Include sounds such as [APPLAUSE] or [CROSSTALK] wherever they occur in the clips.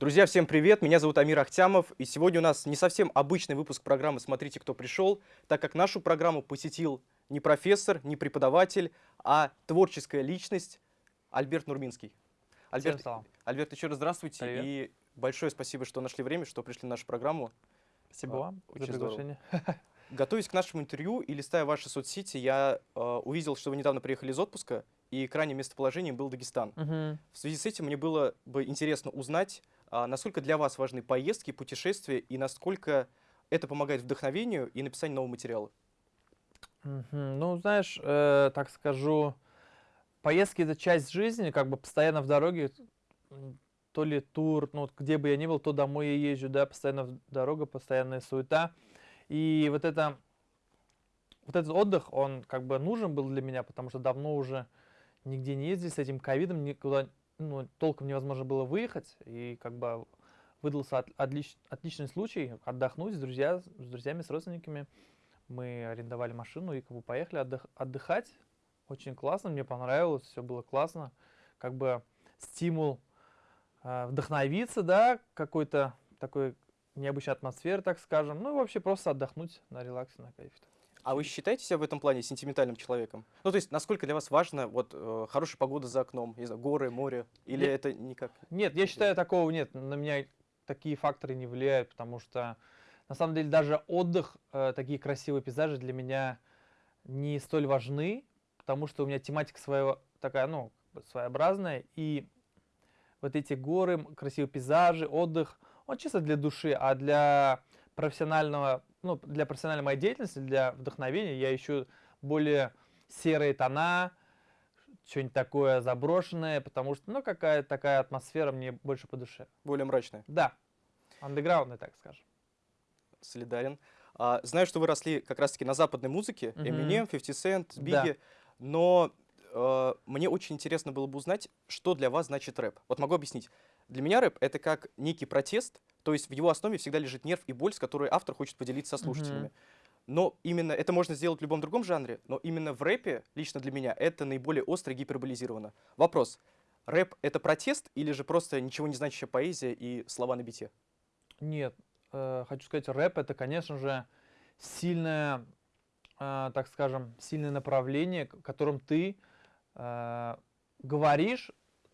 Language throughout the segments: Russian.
Друзья, всем привет! Меня зовут Амир Ахтямов, и сегодня у нас не совсем обычный выпуск программы «Смотрите, кто пришел», так как нашу программу посетил не профессор, не преподаватель, а творческая личность Альберт Нурминский. Альберт, Альберт еще раз здравствуйте, Привет. и большое спасибо, что нашли время, что пришли на нашу программу. Спасибо А, вам очень за приглашение. [LAUGHS] Готовясь к нашему интервью и листая ваши соцсети, я э, увидел, что вы недавно приехали из отпуска, и крайним местоположением был Дагестан. Мгм. В связи с этим мне было бы интересно узнать, насколько для вас важны поездки, путешествия и насколько это помогает вдохновению и написанию нового материала. Ну, знаешь, э, так скажу, поездки это часть жизни, как бы постоянно в дороге, то ли тур, ну, где бы я ни был, то домой я езжу, да, постоянно дорога, постоянная суета. И вот это, вот этот отдых, он как бы нужен был для меня, потому что давно уже нигде не ездили с этим ковидом, никуда ну, толком невозможно было выехать, и как бы выдался от- отлич- отличный случай отдохнуть с, друзья, с друзьями, с родственниками. Мы арендовали машину и как бы поехали отдых- отдыхать. Очень классно, мне понравилось, все было классно. Как бы стимул э, вдохновиться, да, какой-то такой необычной атмосферы, так скажем. Ну и вообще просто отдохнуть на релаксе, на кайфе. А вы считаете себя в этом плане сентиментальным человеком? Ну, то есть, насколько для вас важно вот э, хорошая погода за окном, не знаю, горы, море, или Я- это никак? Нет, я считаю, такого нет. На меня такие факторы не влияют, потому что на самом деле даже отдых, э, такие красивые пейзажи для меня не столь важны, потому что у меня тематика своего такая, ну, своеобразная, и вот эти горы, красивые пейзажи, отдых, он чисто для души, а для профессионального, ну, для профессиональной моей деятельности, для вдохновения я ищу более серые тона, что-нибудь такое заброшенное, потому что, ну, какая-то такая атмосфера мне больше по душе. Более мрачное. Да, андеграундная, так скажем. Солидарен. А, знаю, что вы росли как раз-таки на западной музыке. Eminem, 50 Cent, Да. Biggie, но э, мне очень интересно было бы узнать, что для вас значит рэп. Вот могу объяснить. Для меня рэп — это как некий протест, то есть в его основе всегда лежит нерв и боль, с которой автор хочет поделиться со слушателями. Мгм. Но именно это можно сделать в любом другом жанре, но именно в рэпе, лично для меня, это наиболее остро и гиперболизировано. Вопрос. Рэп — это протест или же просто ничего не значащая поэзия и слова на бите? Нет, э, хочу сказать, рэп это, конечно же, сильное, э, так скажем, сильное направление, которым ты э, говоришь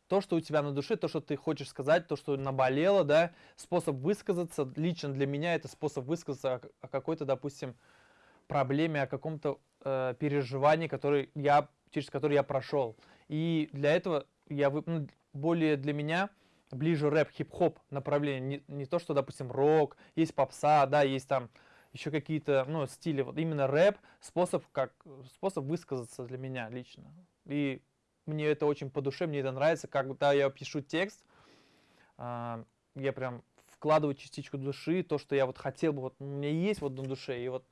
то, что у тебя на душе, то, что ты хочешь сказать, то, что наболело, да, способ высказаться. Лично для меня это способ высказаться о, какой-то, допустим, проблеме, о каком-то э, переживании, который я, через который я прошел. И для этого я ну, более для меня ближе рэп, хип-хоп направление. Не, не то, что, допустим, рок, есть попса, да, есть там еще какие-то, ну, стили. Вот именно рэп способ, как, способ высказаться для меня лично. И мне это очень по душе, мне это нравится. Когда я пишу текст, а, я прям вкладываю частичку души, то, что я вот хотел бы, вот у меня есть вот на душе, и вот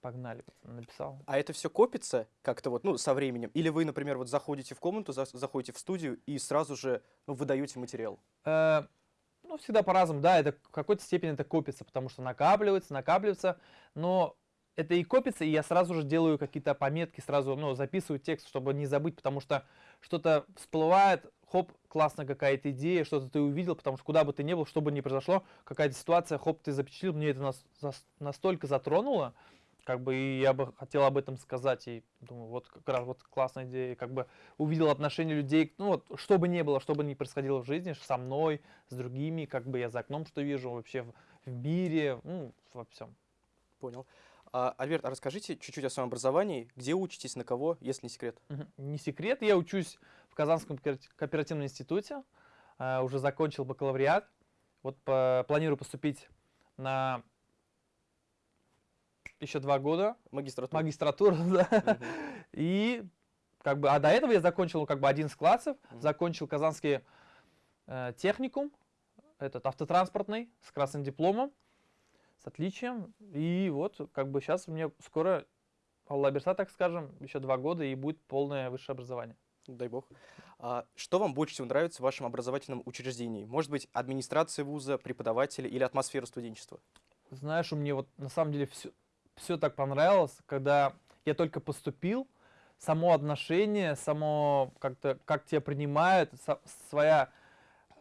погнали, написал. А это все копится как-то вот, ну, со временем? Или вы, например, вот заходите в комнату, за- заходите в студию и сразу же ну, выдаете материал? Э, ну, всегда по-разному, да, это в какой-то степени это копится, потому что накапливается, накапливается, но это и копится, и я сразу же делаю какие-то пометки, сразу, ну, записываю текст, чтобы не забыть, потому что что-то всплывает, хоп, классная какая-то идея, что-то ты увидел, потому что куда бы ты ни был, что бы ни произошло, какая-то ситуация, хоп, ты запечатлил, мне это настолько затронуло, как бы и я бы хотел об этом сказать, и думаю, вот как раз вот классная идея, как бы увидел отношения людей, ну вот, что бы ни было, что бы ни происходило в жизни, со мной, с другими, как бы я за окном что вижу, вообще в, в мире, ну, во всем. Понял. А, Альберт, а расскажите чуть-чуть о своем образовании. Где учитесь, на кого, если не секрет? Не секрет, я учусь в Казанском кооперати- кооперативном институте, а, уже закончил бакалавриат, вот по- планирую поступить на еще два года, Магистратура. магистратуру, [LAUGHS] да, и как бы, а до этого я закончил как бы 11 классов, Мгм. закончил Казанский э, техникум, этот автотранспортный, с красным дипломом, с отличием, и вот как бы сейчас мне скоро Алла Берса, так скажем, еще два года, и будет полное высшее образование. Дай бог. А, что вам больше всего нравится в вашем образовательном учреждении? Может быть, администрация вуза, преподаватели или атмосфера студенчества? Знаешь, у меня вот на самом деле все, все так понравилось, когда я только поступил, само отношение, само как-то, как тебя принимают, со- своя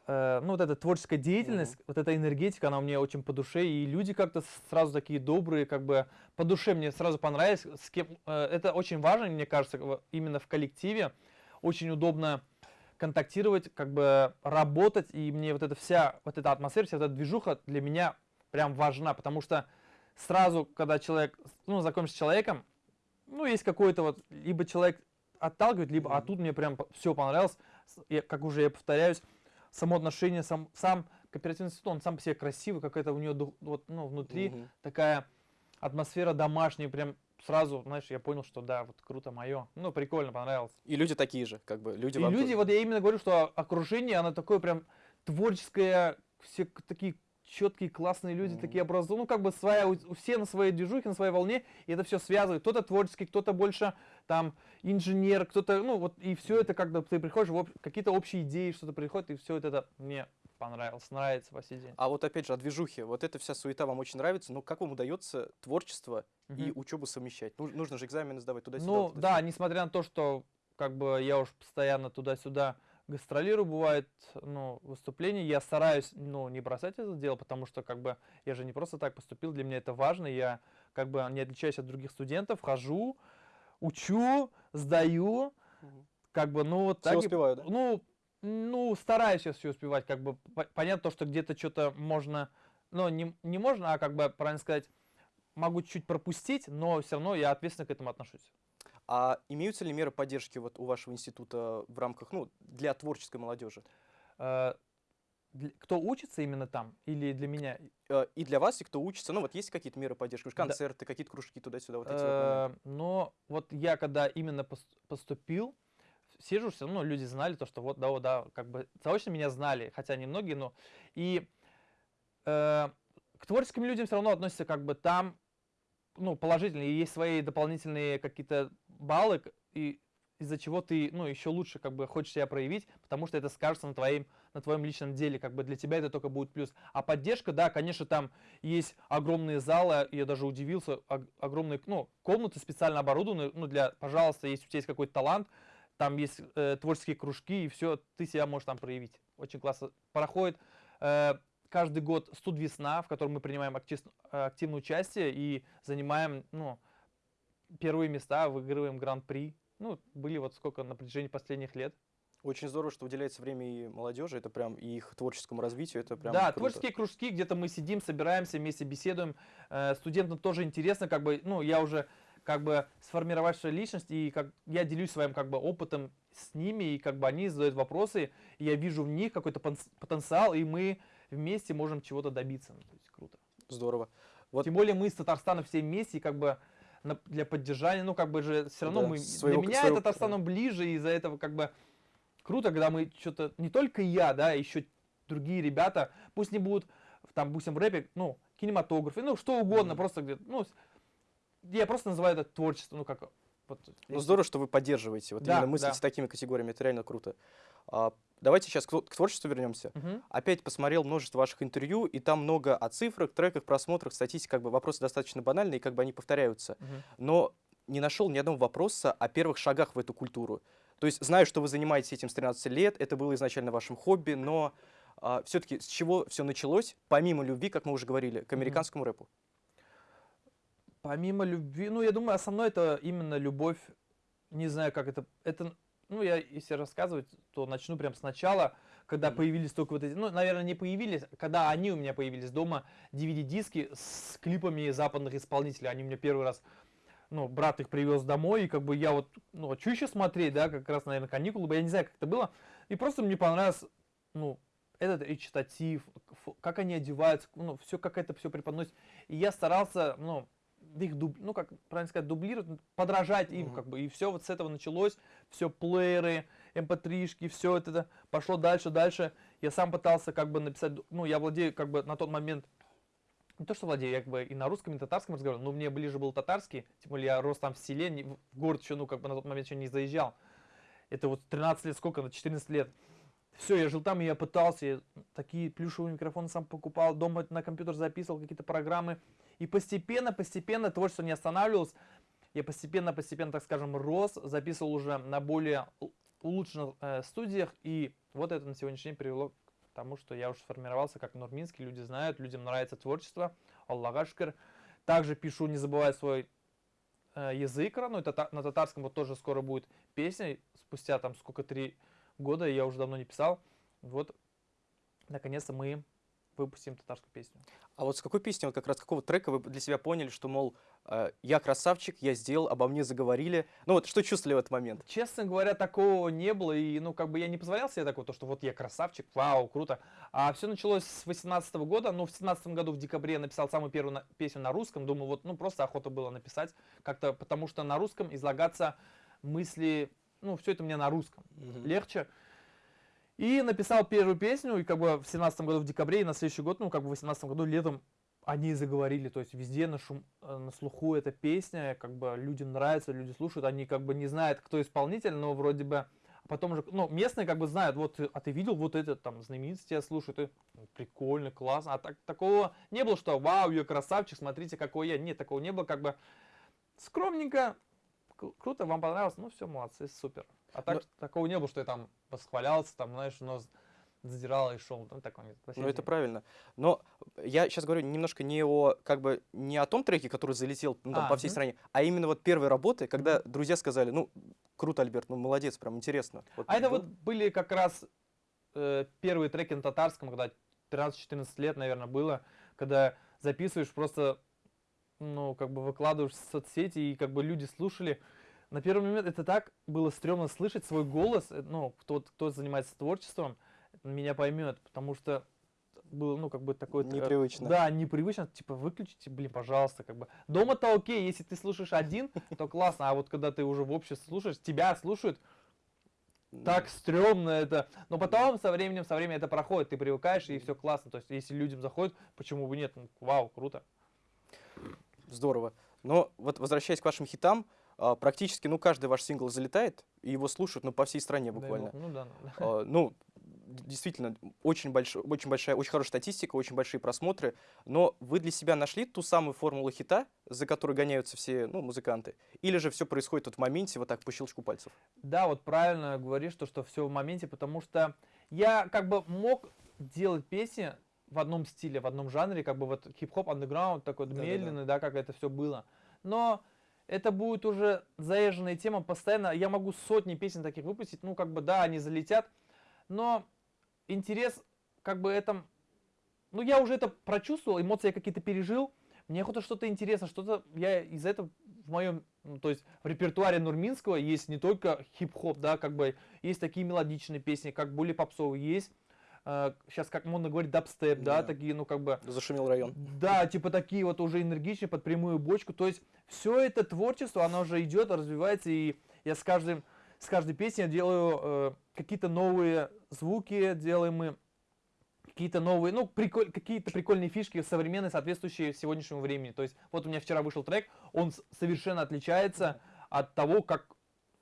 ну, вот эта творческая деятельность, вот эта энергетика, она мне очень по душе, и люди как-то сразу такие добрые, как бы по душе мне сразу понравились. С кем, э, это очень важно, мне кажется, именно в коллективе. Очень удобно контактировать, как бы работать, и мне вот эта вся, вот эта атмосфера, вся эта движуха для меня прям важна, потому что сразу, когда человек, ну, знакомишься с человеком, ну, есть какой-то вот, либо человек отталкивает, либо, а Мгм. тут мне прям все понравилось, я, как уже я повторяюсь, само отношение, сам, сам кооперативный институт, он сам по себе красивый, какая-то у него вот, ну, внутри Мгм. такая атмосфера домашняя, прям сразу, знаешь, я понял, что да, вот круто мое. Ну, прикольно, понравилось. И люди такие же, как бы, люди И люди, тоже. вот я именно говорю, что окружение, оно такое прям творческое, все такие четкие, классные люди, Мгм. такие образованные, ну, как бы своя, у- все на своей движухе, на своей волне, и это все связывает. Кто-то творческий, кто-то больше там инженер, кто-то, ну, вот, и все это, когда ты приходишь, в об- какие-то общие идеи, что-то приходит, и все это, это мне понравилось, нравится по сей день. А вот опять же, о движухе. Вот эта вся суета вам очень нравится, но как вам удается творчество и Мгм. учебу совмещать? Ну, нужно же экзамены сдавать туда-сюда. Ну, вот это да, несмотря на то, что как бы я уж постоянно туда-сюда гастролирую, бывает, ну, выступления, я стараюсь, ну, не бросать это дело, потому что, как бы, я же не просто так поступил, для меня это важно, я, как бы, не отличаюсь от других студентов, хожу, учу, сдаю, как бы, ну, вот Всё так и- успеваю, да? ну, ну, стараюсь сейчас все успевать, как бы, по- понятно то, что где-то что-то можно, ну, не, не можно, а, как бы, правильно сказать, могу чуть пропустить, но все равно я ответственно к этому отношусь. А имеются ли меры поддержки вот у вашего института в рамках, ну, для творческой молодежи? Э, кто учится именно там или для меня? Э, И для вас, и кто учится, ну, вот есть какие-то меры поддержки? Уж Да. Концерты, какие-то кружки туда-сюда, вот эти вот моменты. Э, Но вот я когда именно пос- поступил, сижу, все равно люди знали то, что вот, да, вот, да, как бы заочно меня знали, хотя немногие, но и э, к творческим людям все равно относятся как бы там, ну, положительно, и есть свои дополнительные какие-то баллы, и из-за чего ты, ну, еще лучше как бы хочешь себя проявить, потому что это скажется на твоим, на твоем личном деле, как бы для тебя это только будет плюс. А поддержка, да, конечно, там есть огромные залы, я даже удивился, ог- огромные, ну, комнаты специально оборудованные, ну, для, пожалуйста, если у тебя есть какой-то талант, там есть э, творческие кружки, и все, ты себя можешь там проявить. Очень классно. Проходит э, каждый год студ весна, в котором мы принимаем актив- активное участие и занимаем, ну, первые места, выигрываем гран-при. Ну, были вот сколько на протяжении последних лет. Очень здорово, что уделяется время и молодежи, это прям и их творческому развитию, это прям да, круто. творческие кружки, где-то мы сидим, собираемся, вместе беседуем. Э, студентам тоже интересно, как бы, ну, я уже как бы сформировавшая личность, и как я делюсь своим как бы опытом с ними, и как бы они задают вопросы, и я вижу в них какой-то потенциал, и мы вместе можем чего-то добиться. Ну, то есть круто. Здорово. Вот- Тем более мы с Татарстаном все вместе, и как бы на- для поддержания, ну как бы же все равно Да, мы, своего- для меня своего- Татарстан он ближе, и из-за этого как бы круто, когда мы что-то, не только я, да, еще другие ребята, пусть не будут, там, допустим, в рэпе, ну, кинематографы, ну, что угодно, Мгм. просто где-то, ну, с- я просто называю это творчество, ну, как, вот, Ну, здорово, что вы поддерживаете, вот Да, именно мыслите да. такими категориями, это реально круто. А, давайте сейчас к, тво- к творчеству вернемся. Мгм. Опять посмотрел множество ваших интервью, и там много о цифрах, треках, просмотрах, статистике, как бы вопросы достаточно банальные, и как бы они повторяются. Мгм. но не нашел ни одного вопроса о первых шагах в эту культуру. То есть знаю, что вы занимаетесь этим с 13 лет, это было изначально вашим хобби, но все-таки с чего все началось, помимо любви, как мы уже говорили, к американскому рэпу? Помимо любви, ну, я думаю, основное это именно любовь, не знаю, как это, это, ну, я, если рассказывать, то начну прям сначала, когда появились только вот эти, ну, наверное, не появились, когда они у меня появились дома, DVD-диски с клипами западных исполнителей, они у меня первый раз, ну, брат их привез домой, и как бы я вот, ну, а что еще смотреть, да, как раз, наверное, каникулы, я не знаю, как это было, и просто мне понравилось, ну, этот речитатив, как они одеваются, ну, все, как это все преподносит. И я старался, ну, их, дуб, ну, как правильно сказать, дублировать, подражать им, Мгм. как бы. И все вот с этого началось, все плееры, mp3-шки, все вот это пошло дальше, дальше. Я сам пытался как бы написать, ну, я владею как бы на тот момент, не то что владею, я как бы и на русском, и на татарском разговаривал, но мне ближе был татарский, тем более я рос там в селе, не- в город еще, ну, как бы на тот момент еще не заезжал. Это вот 13 лет, сколько, на 14 лет. Все, я жил там, и я пытался, я такие плюшевые микрофоны сам покупал, дома на компьютер записывал какие-то программы. И постепенно, постепенно творчество не останавливалось. Я постепенно, постепенно, так скажем, рос, записывал уже на более улучшенных э, студиях. И вот это на сегодняшний день привело потому что я уже сформировался как нурминский, люди знают, людям нравится творчество, Аллаха шкер. Также пишу, не забывая свой э, язык, ну, это на татарском вот тоже скоро будет песня, спустя там сколько, три года, я уже давно не писал, вот, наконец-то мы выпустим татарскую песню. А вот с какой песни, вот как раз какого трека вы для себя поняли, что, мол, я красавчик, я сделал, обо мне заговорили? Ну вот что чувствовали в этот момент? Честно говоря, такого не было, и, ну, как бы я не позволял себе такого, то, что вот я красавчик, вау, круто. А все началось с 18 года, ну, в 17 году в декабре я написал самую первую на песню на русском, думаю, вот, ну, просто охота было написать как-то, потому что на русском излагаться мысли, ну, все это мне на русском угу. легче. И написал первую песню, и как бы в семнадцатом году в декабре, и на следующий год, ну как бы в восемнадцатом году летом они заговорили, то есть везде на, шум, э, на слуху эта песня, как бы людям нравится, люди слушают, они как бы не знают, кто исполнитель, но вроде бы, а потом уже, ну, местные как бы знают, вот, а ты видел вот это, там, знаменитость тебя слушают, и, ну, прикольно, классно, а так, такого не было, что, вау, я красавчик, смотрите, какой я, нет, такого не было, как бы, скромненько, круто, вам понравилось, ну, все, молодцы, супер. А так, Но... такого не было, что я там восхвалялся, там, знаешь, нос задирал и шел. Ну, такого нет. Ну, это правильно. Но я сейчас говорю немножко не о, как бы, не о том треке, который залетел ну, там, а, по всей угу. стране, а именно вот первой работы, когда угу. друзья сказали, ну, круто, Альберт, ну, молодец, прям интересно. Вот, а это был... вот были как раз э, первые треки на татарском, когда 13-14 лет, наверное, было, когда записываешь просто, ну, как бы выкладываешь в соцсети, и как бы люди слушали, на первый момент это так было стрёмно слышать свой голос, э, ну, кто, кто занимается творчеством, меня поймет, потому что было, ну, как бы такое... Непривычно. Да, непривычно, типа, выключите, блин, пожалуйста, как бы. Дома-то окей, если ты слушаешь один, то классно, а вот когда ты уже в обществе слушаешь, тебя слушают, так стрёмно это. Но потом со временем, со временем это проходит, ты привыкаешь, и все классно. То есть, если людям заходит, почему бы нет? Ну, вау, круто. Здорово. Но вот возвращаясь к вашим хитам, а, практически, ну, каждый ваш сингл залетает, и его слушают, ну, по всей стране буквально. Да, ну, да, ну, да. ну, действительно, очень, больш... очень большая, очень хорошая статистика, очень большие просмотры, но вы для себя нашли ту самую формулу хита, за которой гоняются все, ну, музыканты, или же все происходит вот в моменте, вот так, по щелчку пальцев? Да, вот правильно говоришь, то, что все в моменте, потому что я как бы мог делать песни в одном стиле, в одном жанре, как бы вот хип-хоп, андеграунд, такой да, медленный, да, да. да, как это все было, но это будет уже заезженная тема постоянно. Я могу сотни песен таких выпустить, ну, как бы, да, они залетят, но интерес, как бы, это... Ну, я уже это прочувствовал, эмоции я какие-то пережил, мне охота что-то интересно, что-то я из этого в моем, ну, то есть в репертуаре Нурминского есть не только хип-хоп, да, как бы есть такие мелодичные песни, как более попсовые, есть сейчас, э, как модно говорить, дабстеп, да, да, такие, ну, как бы... Зашумел район. Да, типа такие вот уже энергичные, под прямую бочку. То есть все это творчество, оно уже идет, развивается, и я с каждым, с каждой песней делаю э, какие-то новые звуки, делаем мы какие-то новые, ну, приколь, какие-то прикольные фишки современные, соответствующие сегодняшнему времени. То есть вот у меня вчера вышел трек, он совершенно отличается от того, как,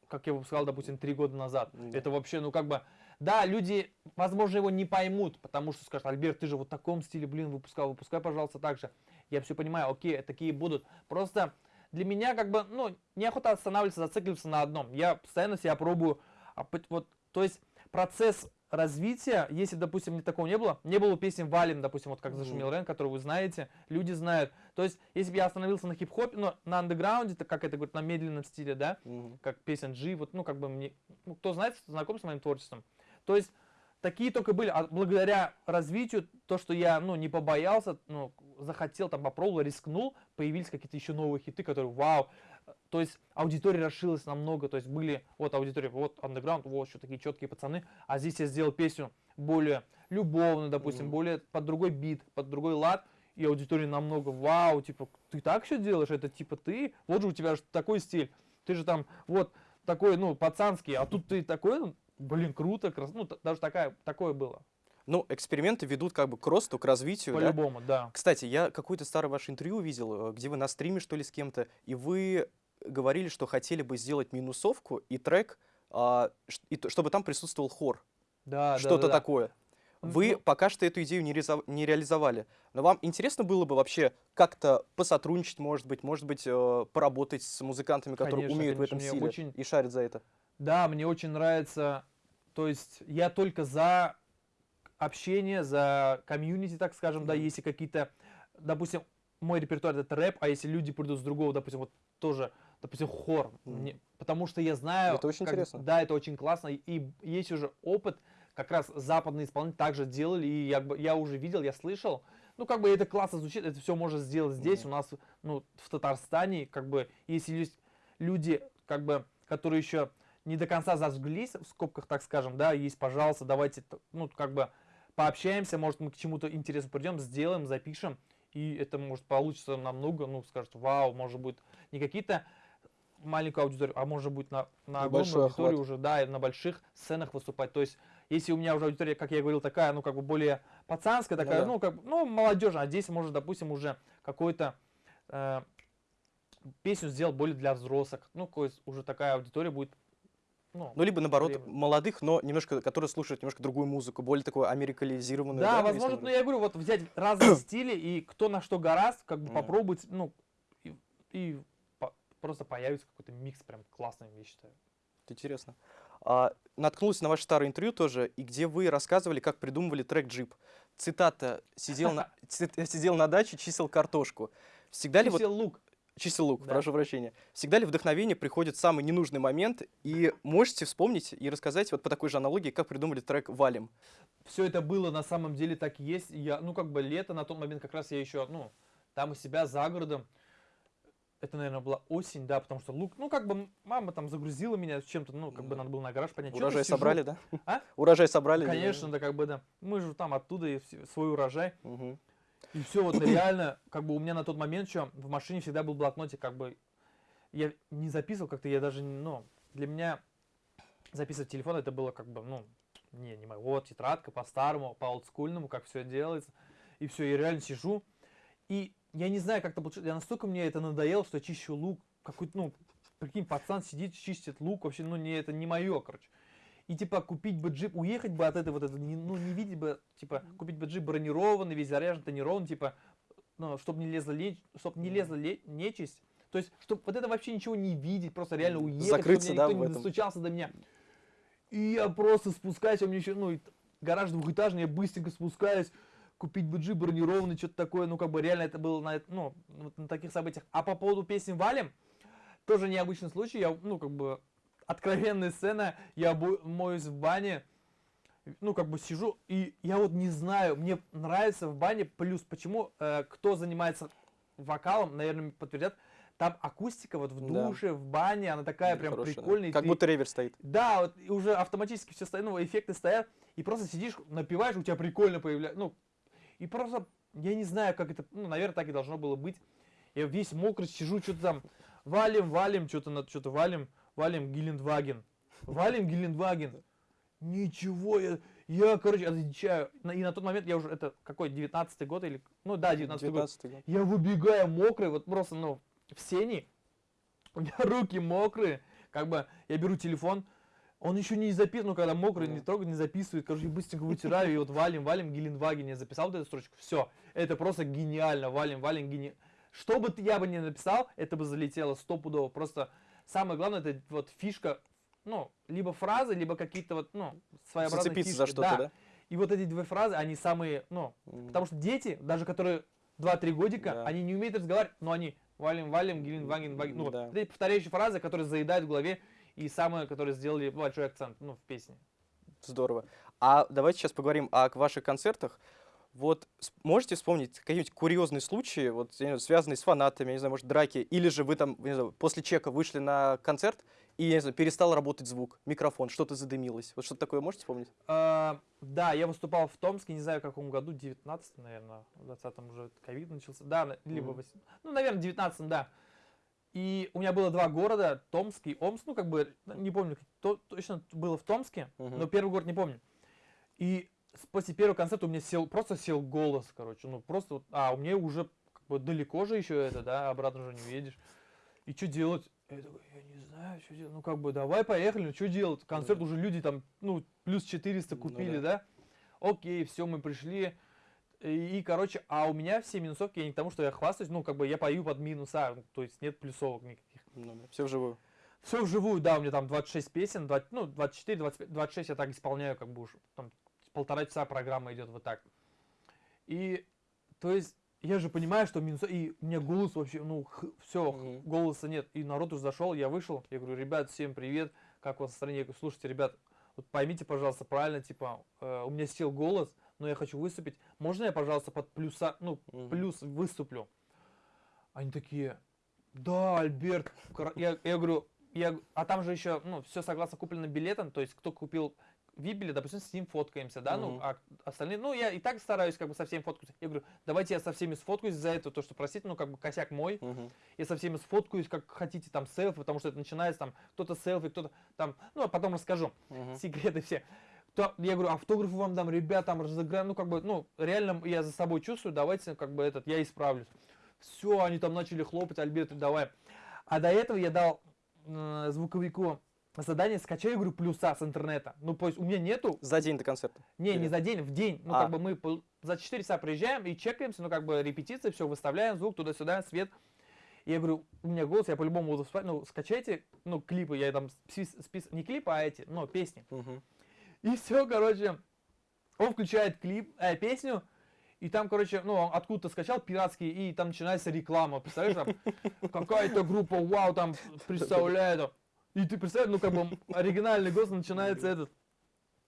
как я выпускал, допустим, три года назад. Mm -hmm. Это вообще, ну, как бы да, люди, возможно, его не поймут, потому что скажут, Альберт, ты же вот в таком стиле, блин, выпускал, выпускай, пожалуйста, так же. Я все понимаю, окей, такие будут. Просто для меня как бы, ну, неохота останавливаться, зацикливаться на одном. Я постоянно себя пробую, а вот, то есть процесс развития, если, допустим, мне такого не было, не было песни «Валим», допустим, вот как «Зашумел Рен», которую вы знаете, люди знают. То есть, если бы я остановился на хип-хопе, ну, на андеграунде, то как это говорит, на медленном стиле, да, как песен G, вот, ну, как бы мне, ну, кто знает, знаком с моим творчеством, то есть такие только были. А благодаря развитию, то, что я ну, не побоялся, ну, захотел, там попробовал, рискнул, появились какие-то еще новые хиты, которые вау. То есть аудитория расширилась намного, то есть были, вот аудитория, вот андеграунд, вот что такие четкие пацаны, а здесь я сделал песню более любовную, допустим, mm-hmm. более под другой бит, под другой лад, и аудитория намного, вау, типа, ты так все делаешь, это типа ты, вот же у тебя такой стиль, ты же там, вот, такой, ну, пацанский, а тут ты такой, ну, блин, круто, крас... ну, даже такая, такое было. Ну, эксперименты ведут как бы к росту, к развитию. По-любому, да? да. Кстати, я какое-то старое ваше интервью увидел, э, где вы на стриме, что ли, с кем-то, и вы говорили, что хотели бы сделать минусовку и трек, а, и, чтобы там присутствовал хор. Да, Что-то да, да, такое. Вы ну, пока что эту идею не, реза... не реализовали. Но вам интересно было бы вообще как-то посотрудничать, может быть, может быть, э, поработать с музыкантами, которые конечно, умеют конечно, в этом стиле очень... и шарят за это? Да, мне очень нравится, то есть я только за общение, за комьюнити, так скажем, да, если какие-то, допустим, мой репертуар это рэп, а если люди придут с другого, допустим, вот тоже, допустим, хор, Мгм. мне- потому что я знаю, Это очень как- интересно. да, это очень классно, и, есть уже опыт, как раз западные исполнители также делали, и я, я уже видел, я слышал, ну, как бы это классно звучит, это все можно сделать здесь, Мгм. у нас, ну, в Татарстане, как бы, если есть люди, как бы, которые еще не до конца зажглись, в скобках, так скажем, да, есть, пожалуйста, давайте, ну, как бы, пообщаемся, может, мы к чему-то интересному придем, сделаем, запишем, и это может получиться намного, ну, скажет, вау, может быть, не какие-то маленькую аудиторию, а может быть на, на огромную аудиторию охват. уже, да, и на больших сценах выступать. То есть, если у меня уже аудитория, как я говорил, такая, ну, как бы более пацанская, Ну такая, да. ну, как бы, ну, молодежная, а здесь, может, допустим, уже какой-то э, песню сделал более для взрослых. Ну, уже такая аудитория будет, ну, Ну, либо наоборот, Требует. молодых, но немножко, которые слушают немножко другую музыку, более такую америкализированную. Да, если возможно, можно но я говорю, вот взять разные [CLEARS THROAT] стили и кто на что гораст, как бы Мгм. попробовать, ну, и, и по- просто появится какой-то микс прям классный, я считаю. Это интересно. А, наткнулся на ваше старое интервью тоже, и где вы рассказывали, как придумывали трек «Джип». Цитата «Сидел на, [LAUGHS] сидел на даче, чистил картошку». Всегда ли вот лук. Чистил лук, Да. прошу прощения. Всегда ли вдохновение приходит в самый ненужный момент? И можете вспомнить и рассказать вот по такой же аналогии, как придумали трек «Валим». Все это было на самом деле так и есть. Я, ну, как бы лето, на тот момент как раз я еще, ну, там у себя за городом. Это, наверное, была осень, да, потому что лук, ну, как бы мама там загрузила меня чем-то, ну, как бы надо было на гараж понять. Урожай собрали, да? А? Урожай собрали? да? Конечно, да, как бы, да. Мы же там оттуда и свой урожай. Мгм. И все, вот реально, как бы у меня на тот момент еще в машине всегда был блокнотик, как бы я не записывал как-то, я даже, ну, для меня записывать телефон это было как бы, ну, не, не мое. Вот тетрадка по-старому, по-олдскульному, как все делается. И все, я реально сижу. И я не знаю, как это получилось. Я настолько мне это надоело, что чищу лук. Какой-то, ну, прикинь, пацан сидит, чистит лук. Вообще, ну, не, это не мое, короче. И типа купить бы джип, уехать бы от этой вот это, не- ну не видеть бы, типа купить бы джип бронированный, весь заряжен, тонирован, типа, ну, чтобы не лезла лечь, чтобы не лезла ле- нечисть. То есть, чтобы вот это вообще ничего не видеть, просто реально уехать, Закрыться, чтобы да, никто не достучался до меня. И я просто спускаюсь, у меня еще, ну, гараж двухэтажный, я быстренько спускаюсь, купить бы джип бронированный, что-то такое, ну, как бы реально это было на, ну, вот на таких событиях. А по поводу песни «Валим», тоже необычный случай, я, ну, как бы, откровенная сцена, я моюсь в бане, ну, как бы сижу, и я вот не знаю, мне нравится в бане, плюс почему, э, кто занимается вокалом, наверное, подтвердят, там акустика вот в Да. душе, в бане, она такая прям Хорошая, да. прикольная. и Как ты- будто ревер стоит. да, вот и уже автоматически все стоят, ну, эффекты стоят, и просто сидишь, напиваешь, у тебя прикольно появляется, ну, и просто, я не знаю, как это, ну, наверное, так и должно было быть. Я весь мокрый сижу, что-то там, валим, валим, что-то на что-то валим, валим Гелендваген, валим Гелендваген. Ничего, я, я, короче, отвечаю. И на тот момент я уже, это какой, 19-й год или, ну да, 19-й год. 19 год. Я выбегаю мокрый, вот просто, ну, в сени. У меня [LAUGHS] руки мокрые. Как бы я беру телефон, он еще не записан, ну, когда мокрый, Да. не трогает, не записывает. Короче, быстренько вытираю, и вот валим, валим, Геленваген. Я записал вот эту строчку. Все, это просто гениально. Валим, валим, гени... Что бы ты- я бы не написал, это бы залетело стопудово. Просто самое главное, это вот фишка, ну, либо фразы, либо какие-то вот, ну, своеобразные Зацепиться фишки. за что-то, да? И вот эти две фразы, они самые, ну, М. Потому что дети, даже которые 2-3 годика, Да. они не умеют разговаривать, но они валим, валим, гилин, вагин, вагин. Ну, вот Да. эти повторяющие фразы, которые заедают в голове, и самые, которые сделали большой акцент, ну, в песне. Здорово. А давайте сейчас поговорим о ваших концертах. Вот можете вспомнить какие-нибудь курьезные случаи, вот, знаю, связанные с фанатами, я не знаю, может, драки, или же вы там, не знаю, после чека вышли на концерт, и, я не знаю, перестал работать звук, микрофон, что-то задымилось. Вот что-то такое можете вспомнить? А, да, я выступал в Томске, не знаю, в каком году, 19 наверное, в 20-м уже ковид начался. Да, либо, Мгм. восем- ну, наверное, 19 да. И у меня было два города, Томск и Омск, ну, как бы, не помню, то, точно было в Томске, Мгм. но первый город не помню. И после первого концерта у меня сел, просто сел голос, короче, ну, просто, вот, а, у меня уже как бы далеко же еще это, да, обратно уже не едешь. И что делать? Я такой, я не знаю, что делать. Ну, как бы, давай, поехали, ну, что делать? Концерт Да. уже люди там, ну, плюс 400 Ну купили, да. да? Окей, все, мы пришли. И, и, короче, а у меня все минусовки, я не к тому, что я хвастаюсь, ну, как бы я пою под минуса, ну, то есть нет плюсовок никаких. все вживую. Все вживую, да, у меня там 26 песен, 20, ну, 24, 25, 26 я так исполняю, как бы уж, там, полтора часа программа идет вот так. И, то есть, я же понимаю, что минус... И у меня голос вообще, ну, все, Мгм. голоса нет. И народ уже зашел, я вышел, я говорю, ребят, всем привет, как у вас настроение? Я говорю, слушайте, ребят, вот поймите, пожалуйста, правильно, типа, э, у меня сел голос, но я хочу выступить. Можно я, пожалуйста, под плюса, ну, Мгм. плюс выступлю? Они такие, да, Альберт. кра-» Я, я говорю, я, а там же еще, ну, все согласно купленным билетам, то есть кто купил Вибели, допустим, с ним фоткаемся, да, ну, Мгм. а остальные, ну, я и так стараюсь как бы со всеми фоткаться. Я говорю, давайте я со всеми сфоткаюсь за это, то, что, простите, ну, как бы косяк мой, Мгм. я со всеми сфоткаюсь, как хотите, там, селфи, потому что это начинается, там, кто-то селфи, кто-то там, ну, а потом расскажу, Мгм. секреты все. То, я говорю, автографы вам дам, ребят, там, разыграем, ну, как бы, ну, реально я за собой чувствую, давайте, как бы, этот, я исправлюсь. Все, они там начали хлопать, Альберт, давай. А до этого я дал э, звуковику задание, скачай, говорю, плюса с интернета. Ну, то есть у меня нету, За день до концерта. не, Или- не за день, в день. Ну, А. как бы мы за 4 часа приезжаем и чекаемся, ну, как бы репетиции, все, выставляем звук туда-сюда, свет. И я говорю, у меня голос, я по-любому буду спать, ну, скачайте, ну, клипы, я там спис, спис- не клипы, а эти, ну, песни. Мгм. И все, короче, он включает клип, э, песню, и там, короче, ну, он откуда-то скачал пиратский, и там начинается реклама, представляешь, там, какая-то группа, вау, там, представляет, и ты представляешь, ну, как бы, оригинальный голос начинается этот,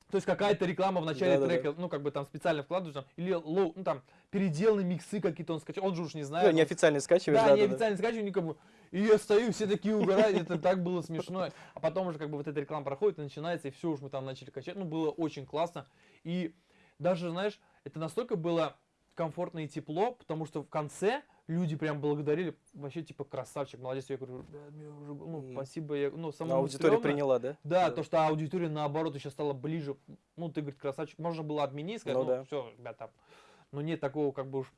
то есть какая-то реклама в начале Да-да-да. трека, ну, как бы там специально вкладываешь, там, или лоу, ну, там, переделанные миксы какие-то он скачал, он же уж не Ну, знает. он- неофициально скачиваешь, да, да, не да, да. скачиваю, никому. И я стою, все такие угорают, это так было смешно. А потом уже как бы вот эта реклама проходит, и начинается, и все, уж мы там начали качать. Ну, было очень классно. И даже, знаешь, это настолько было комфортно и тепло, потому что в конце люди прям благодарили, вообще типа красавчик, молодец. Я говорю, «Ребят, мне уже, ну, спасибо, я, ну, самому аудитория стрёмно». приняла, да? Да, то, что аудитория наоборот еще стала ближе. Ну, ты, говорит, красавчик. Можно было отменить, сказать, Ну ну, да. все, ребята. Но нет такого, как бы уж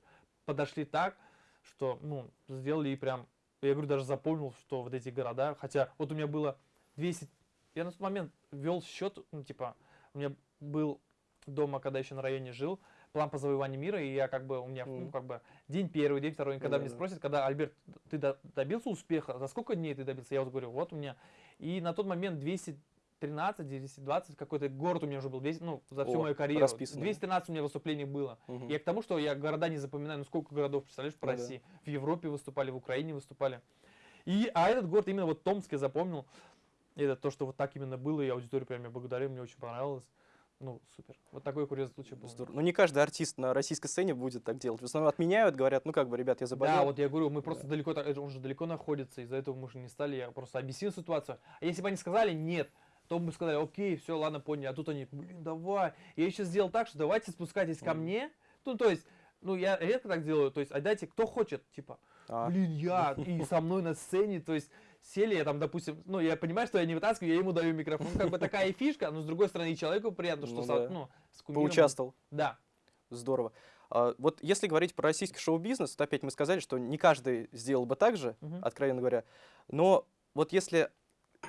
подошли так, что, ну, сделали и прям, я говорю, даже запомнил, что вот эти города, хотя вот у меня было 200, я на тот момент вел счет, ну, типа, у меня был дома, когда еще на районе жил, план по завоеванию мира, и я как бы, у меня, ну, Мгм. как бы, день первый, день второй, когда Да, мне да. спросят, когда, Альберт, ты до- добился успеха, за сколько дней ты добился? Я вот говорю, вот у меня. И на тот момент 213, 220, какой-то город у меня уже был, 200, ну, за всю О, мою карьеру. расписано, да? 213 у меня выступлений было. Мгм. Я к тому, что я города не запоминаю, ну сколько городов, представляешь, по Ну да. России. В Европе выступали, в Украине выступали. И, а этот город именно вот Томск я запомнил. Это то, что вот так именно было, и аудитория прям меня благодарила, мне очень понравилось. Ну, супер. Вот такой курьезный случай был. Здорово. Ну, не каждый артист на российской сцене будет так делать. В основном отменяют, говорят, ну, как бы, ребят, я заболел. Да, вот я говорю, мы просто далеко, та- он же далеко находится, из-за этого мы же не стали, я просто объяснил ситуацию. А если бы они сказали нет, то мы бы сказали, окей, все, ладно, поняли. А тут они, блин, давай. Я еще сделал так, что давайте спускайтесь ко мне. Ну, то есть, ну, я редко так делаю, то есть, отдайте, кто хочет, типа, А, блин, я, [LAUGHS] и со мной на сцене, то есть, сели, я там, допустим, ну, я понимаю, что я не вытаскиваю, я ему даю микрофон. Как бы такая [LAUGHS] фишка, но с другой стороны, и человеку приятно, что, Ну со- да. ну, с кумиром- поучаствовал. Да. Здорово. А, вот если говорить про российский шоу-бизнес, то опять мы сказали, что не каждый сделал бы так же, Мгм. откровенно говоря. Но вот если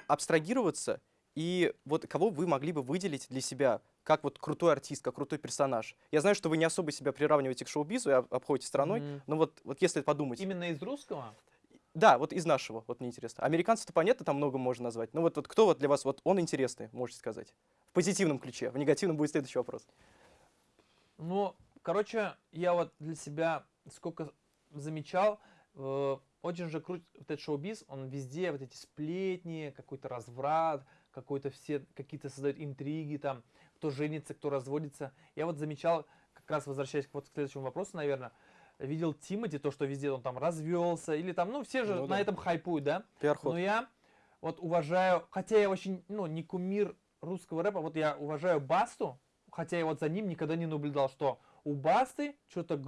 абстрагироваться, и вот кого вы могли бы выделить для себя как вот крутой артист, как крутой персонаж? Я знаю, что вы не особо себя приравниваете к шоу-бизу и об- обходите стороной, Мгм. но вот, вот если подумать... Именно из русского? Да, вот из нашего, вот мне интересно. Американцев-то понятно, там много можно назвать. Но вот, вот кто вот для вас, вот он интересный, можете сказать? В позитивном ключе. В негативном будет следующий вопрос. Ну, короче, я вот для себя сколько замечал, э, очень же крут вот этот шоу-биз, он везде вот эти сплетни, какой-то разврат, какой-то все какие-то создают интриги там, кто женится, кто разводится. Я вот замечал, как раз возвращаясь вот к следующему вопросу, наверное, видел Тимати, то, что везде он там развелся, или там, ну, все же Ну на да. этом хайпуют, да? Пиар-ход. Но я вот уважаю, хотя я очень, ну, не кумир русского рэпа, вот я уважаю Басту, хотя я вот за ним никогда не наблюдал, что у Басты что-то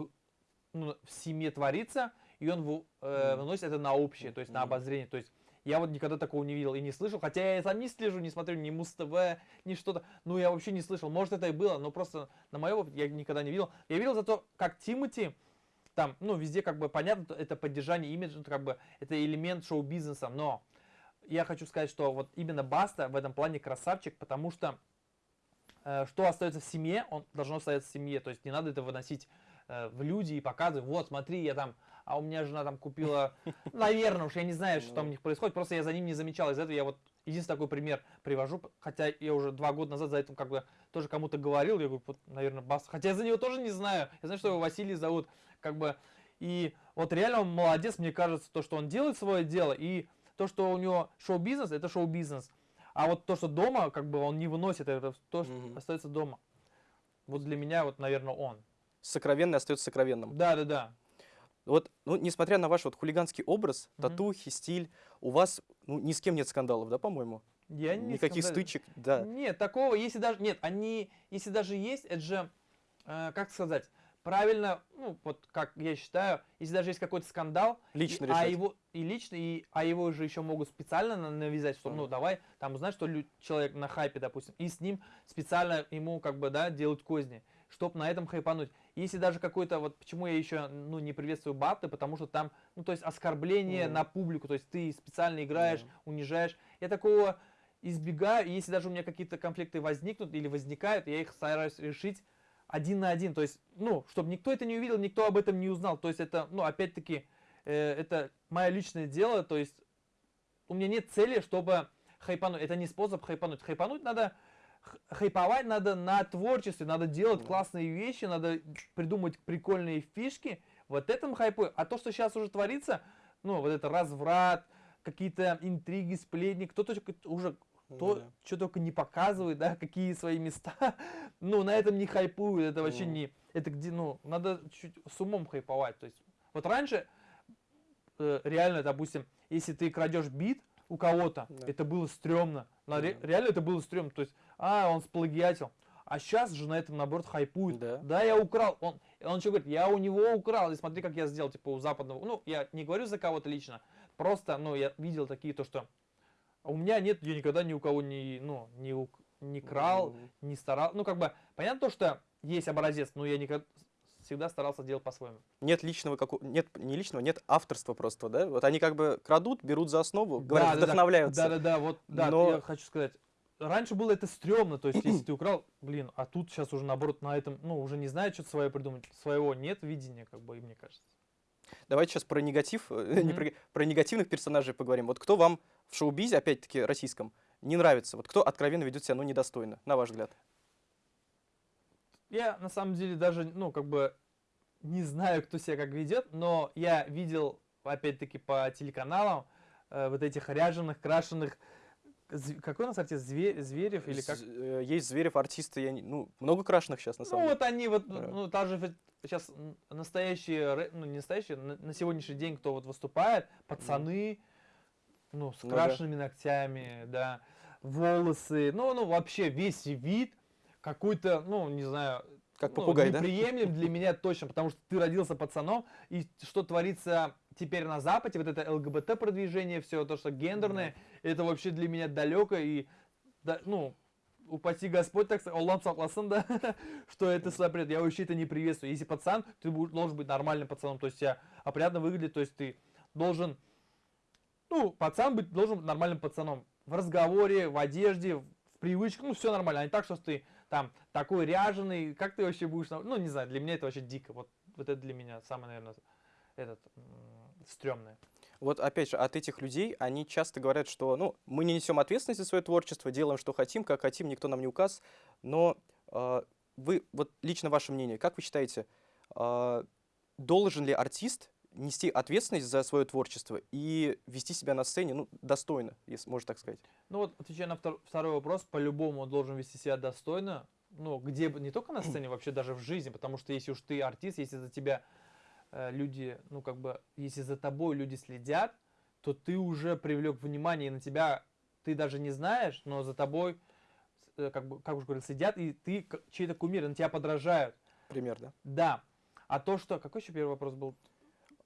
ну, в семье творится, и он в- э, выносит это на общее, то есть на обозрение. То есть я вот никогда такого не видел и не слышал, хотя я сам не слежу, не смотрю ни Муз-ТВ, ни что-то. Ну, я вообще не слышал. Может, это и было, но просто на моем опыте я никогда не видел. Я видел зато, как Тимати, там, ну, везде как бы понятно, это поддержание имиджа, ну, как бы это элемент шоу-бизнеса, но я хочу сказать, что вот именно Баста в этом плане красавчик, потому что э, что остается в семье, он должно остаться в семье, то есть не надо это выносить э, в люди и показывать, вот, смотри, я там а у меня жена там купила, [LAUGHS] наверное, уж я не знаю, что там у Ну. них происходит, просто я за ним не замечал, из-за этого я вот единственный такой пример привожу, хотя я уже два года назад за этим как бы тоже кому-то говорил, я говорю, вот, наверное, бас, хотя я за него тоже не знаю, я знаю, что его Василий зовут, как бы, и вот реально он молодец, мне кажется, то, что он делает свое дело, и то, что у него шоу-бизнес, это шоу-бизнес, а вот то, что дома, как бы он не выносит, это то, что Мгм. остается дома. Вот для меня, вот, наверное, он. Сокровенное остается сокровенным. Да, да, да. Вот, ну, несмотря на ваш вот хулиганский образ, Мгм. татухи, стиль, у вас ну, ни с кем нет скандалов, да, по-моему? Я не Никаких скандалю. стычек, да. Нет, такого, если даже, нет, они, если даже есть, это же, э, как сказать, правильно, ну, вот как я считаю, если даже есть какой-то скандал, Лично и, а решать. его, и лично, и, а его же еще могут специально на- навязать, что, ну, Мгм. давай, там, знаешь, что человек на хайпе, допустим, и с ним специально ему, как бы, да, делать козни, чтобы на этом хайпануть. Если даже какой-то, вот почему я еще, ну, не приветствую баты, потому что там, ну, то есть оскорбление Мгм. на публику, то есть ты специально играешь, Мгм. унижаешь. Я такого избегаю, и если даже у меня какие-то конфликты возникнут или возникают, я их стараюсь решить один на один, то есть, ну, чтобы никто это не увидел, никто об этом не узнал, то есть это, ну, опять-таки, э, это мое личное дело, то есть у меня нет цели, чтобы хайпануть, это не способ хайпануть, хайпануть надо, хайповать надо на творчестве, надо делать Мгм. классные вещи, надо придумать прикольные фишки, вот этом хайпую, а то, что сейчас уже творится, ну, вот это разврат, какие-то интриги, сплетни, кто-то уже кто Да. что только не показывает, да, какие свои места, [LAUGHS] ну, на этом не хайпует, это вообще Мгм. не, это где, ну, надо чуть с умом хайповать, то есть, вот раньше, э, реально, допустим, если ты крадешь бит у кого-то, Да. это было стрёмно, На ре- Мгм. реально это было стрёмно, то есть, а, он сплагиатил, а сейчас же на этом, наоборот, хайпует, Да. я украл, он, он еще говорит, я у него украл, и смотри, как я сделал, типа, у западного, ну, я не говорю за кого-то лично, просто, ну, я видел такие, то, что у меня нет, я никогда ни у кого не, ну, не, ук- не крал, Мгм. не старал. Ну, как бы, понятно то, что есть образец, но я никогда всегда старался делать по-своему. Нет личного, како- нет, не личного, нет авторства просто, да? Вот они как бы крадут, берут за основу, говорят, вдохновляются. Да-да-да, вот, да, Но- я хочу сказать. Раньше было это стрёмно, то есть, если [CLEARS THROAT] ты украл, блин, а тут сейчас уже, наоборот, на этом, ну, уже не знаю, что свое придумать. Своего нет видения, как бы, и мне кажется. Давайте сейчас про негатив, э, не про, про негативных персонажей поговорим. Вот кто вам в шоу-бизе, опять-таки российском, не нравится? Вот кто откровенно ведет себя, ну, недостойно, на ваш взгляд? Я, на самом деле, даже, ну, как бы, не знаю, кто себя как ведет, но я видел, опять-таки, по телеканалам, э, вот этих ряженых, крашеных, какой у нас артист, Зве- Зверев или как? Э, Есть Зверев, артисты, я не- ну, много крашеных сейчас, на Ну, самом деле. вот они вот, Да. ну, даже сейчас настоящие, ну, не настоящие, на, на сегодняшний день, кто вот выступает, пацаны, ну, с Ну да. крашенными ногтями, да, волосы, ну, ну, вообще весь вид какой-то, ну, не знаю, Как ну, попугай, да? неприемлем для меня точно, потому что ты родился пацаном, и что творится теперь на Западе, вот это ЛГБТ-продвижение, все то, что гендерное, это вообще для меня далеко, и, да, ну, упаси Господь, так сказать, Аллах [LAUGHS] да, что это запрет. Я вообще это не приветствую. Если пацан, ты должен быть нормальным пацаном, то есть тебя опрятно выглядит, то есть ты должен, ну, пацан быть, должен быть нормальным пацаном. В разговоре, в одежде, в привычках, ну, все нормально. А не так, что ты там такой ряженый, как ты вообще будешь, ну, не знаю, для меня это вообще дико. Вот, вот это для меня самое, наверное, этот, стрёмное. Вот опять же, от этих людей они часто говорят, что ну, мы не несем ответственность за свое творчество, делаем, что хотим, как хотим, никто нам не указ. Но э, вы, вот лично ваше мнение, как вы считаете, э, должен ли артист нести ответственность за свое творчество и вести себя на сцене ну, достойно, если можно так сказать? Ну вот, отвечая на втор- второй вопрос, по-любому он должен вести себя достойно, ну, где бы, не только на сцене, вообще даже в жизни, потому что если уж ты артист, если за тебя люди, ну, как бы, если за тобой люди следят, то ты уже привлек внимание, и на тебя ты даже не знаешь, но за тобой, э, как бы, как уже говорил, следят, и ты чей-то кумир, на тебя подражают. Пример, да? Да. А то, что... Какой еще первый вопрос был?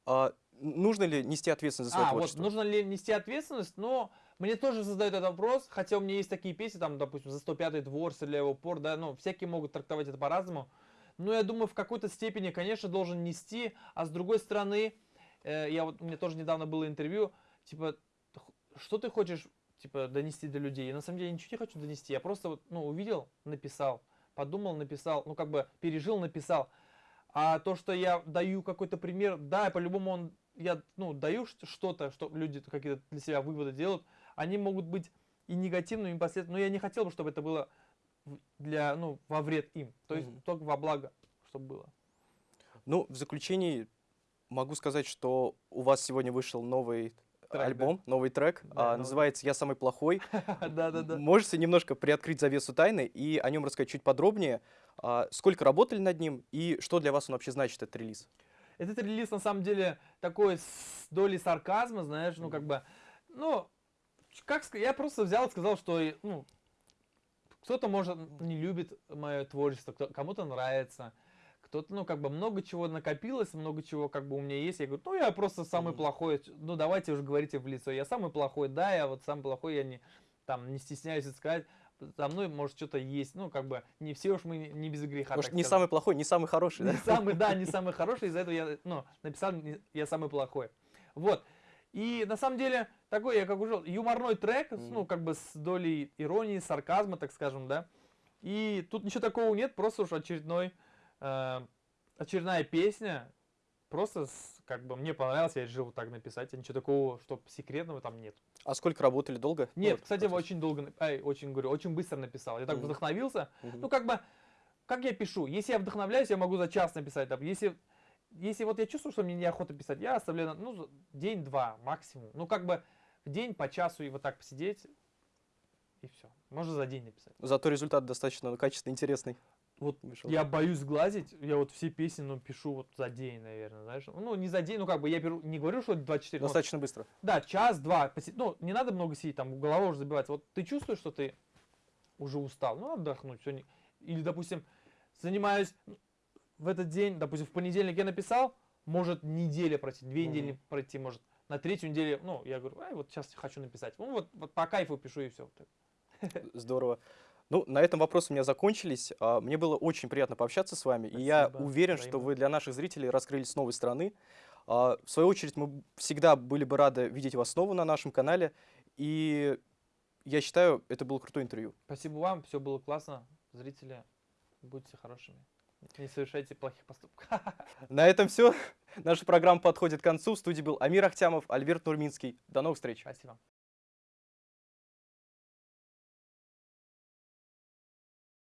А, нужно ли нести ответственность за свое А, вот творчество? нужно ли нести ответственность, но мне тоже задают этот вопрос, хотя у меня есть такие песни, там, допустим, за 105-й двор, Стреляй упор, да, ну, всякие могут трактовать это по-разному. Но я думаю, в какой-то степени, конечно, должен нести, а с другой стороны, э, я вот, меня тоже недавно было интервью, типа, что ты хочешь, типа, донести до людей? Я на самом деле ничего не хочу донести, я просто вот, ну, увидел, написал, подумал, написал, ну, как бы пережил, написал. А то, что я даю какой-то пример, да, по-любому он, я ну, даю что-то, что люди какие-то для себя выводы делают, они могут быть и негативными, и последствиями, но я не хотел бы, чтобы это было для, ну, во вред им, то есть Мгм. только во благо, чтобы было. Ну, в заключении могу сказать, что у вас сегодня вышел новый да. альбом, новый трек, Да, а, новый. называется «Я самый плохой». [LAUGHS] Да-да-да. Можете немножко приоткрыть завесу тайны и о нем рассказать чуть подробнее? А, Сколько работали над ним и что для вас он вообще значит, этот релиз? Этот релиз на самом деле такой с долей сарказма, знаешь, ну как бы, ну, как сказать, я просто взял и сказал, что, ну, кто-то, может, не любит мое творчество, кому-то нравится, кто-то, ну, как бы много чего накопилось, много чего как бы у меня есть. Я говорю, ну, я просто самый плохой, ну, давайте уже говорите в лицо, я самый плохой, да, я вот самый плохой, я не, там, не стесняюсь это сказать, за мной может что-то есть, ну, как бы, не все уж мы не- без греха, Может, не сказать. самый плохой, не самый хороший, да? Не самый, да, не самый хороший, из-за этого я, ну, написал, я самый плохой. Вот. И на самом деле, такой, я как уже, юморной трек, с, ну, как бы с долей иронии, сарказма, так скажем, да. И тут ничего такого нет, просто уж очередной, э, очередная песня, просто, с- как бы, мне понравилось, я решил вот так написать, а ничего такого, что секретного там нет. А сколько работали? Долго? Нет, кстати, процесс. очень долго, ай, очень, говорю, очень быстро написал. Я так Мгм. вдохновился, Мгм. ну, как бы, как я пишу? Если я вдохновляюсь, я могу за час написать. там. Если, если вот я чувствую, что мне неохота писать, я оставляю, ну, день-два максимум. Ну, как бы в день по часу и вот так посидеть, и все. Можно за день написать. Зато результат достаточно ну, качественный, интересный. Вот вышел. я боюсь сглазить, я вот все песни, ну, пишу вот за день, наверное, знаешь. Ну, не за день, ну, как бы я беру, не говорю, что 24, ну, Достаточно быстро. Да, час-два. поси- Ну, не надо много сидеть, там голова уже забивается. Вот ты чувствуешь, что ты уже устал, ну, отдохнуть. не- Или, допустим, занимаюсь в этот день, допустим, в понедельник я написал, может неделя пройти, две Мгм. недели пройти, может. На третью неделю, ну, я говорю, ай, вот сейчас хочу написать. Ну, вот, вот по кайфу пишу и все. [LAUGHS] Здорово. Ну, на этом вопросы у меня закончились. А, Мне было очень приятно пообщаться с вами. И я Спасибо. уверен, что Взаимно. вы для наших зрителей раскрылись с новой стороны. А, В свою очередь, мы всегда были бы рады видеть вас снова на нашем канале. И я считаю, это было крутое интервью. Спасибо вам, все было классно. Зрители, будьте хорошими. Не совершайте плохих поступков. [LAUGHS] На этом все. Наша программа подходит к концу. В студии был Амир Ахтямов, Альберт Нурминский. До новых встреч. Спасибо.